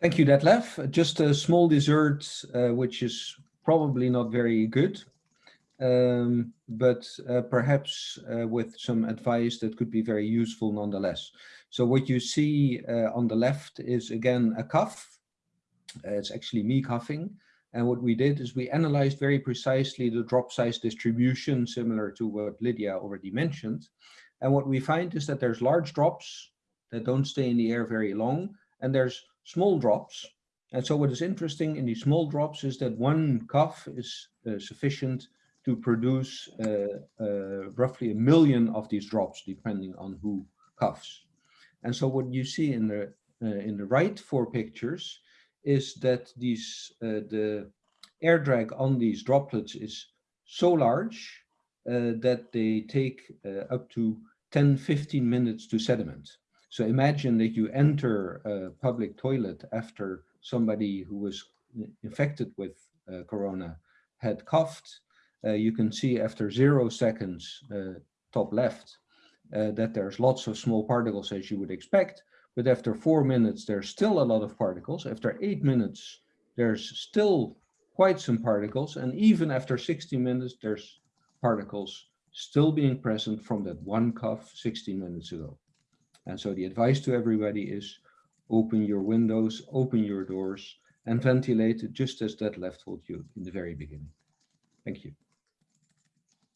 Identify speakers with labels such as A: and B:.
A: Thank you, Detlef. Just a small dessert, uh, which is probably not very good, um, but uh, perhaps uh, with some advice that could be very useful nonetheless. So what you see uh, on the left is again a cough. Uh, it's actually me coughing. And what we did is we analyzed very precisely the drop size distribution, similar to what Lydia already mentioned. And what we find is that there's large drops that don't stay in the air very long, and there's small drops. And so what is interesting in these small drops is that one cough is uh, sufficient to produce uh, uh, roughly a million of these drops, depending on who coughs. And so what you see in the uh, in the right four pictures is that these the air drag on these droplets is so large uh, that they take uh, up to 10, 15 minutes to sediment. So imagine that you enter a public toilet after somebody who was infected with uh, corona had coughed. Uh, you can see after zero seconds, uh, top left, that there's lots of small particles as you would expect. But after four minutes, there's still a lot of particles. After eight minutes, there's still quite some particles. And even after 60 minutes, there's particles still being present from that one cough 16 minutes ago. And so the advice to everybody is open your windows, open your doors, and ventilate just as Detlef told you in the very beginning. Thank you.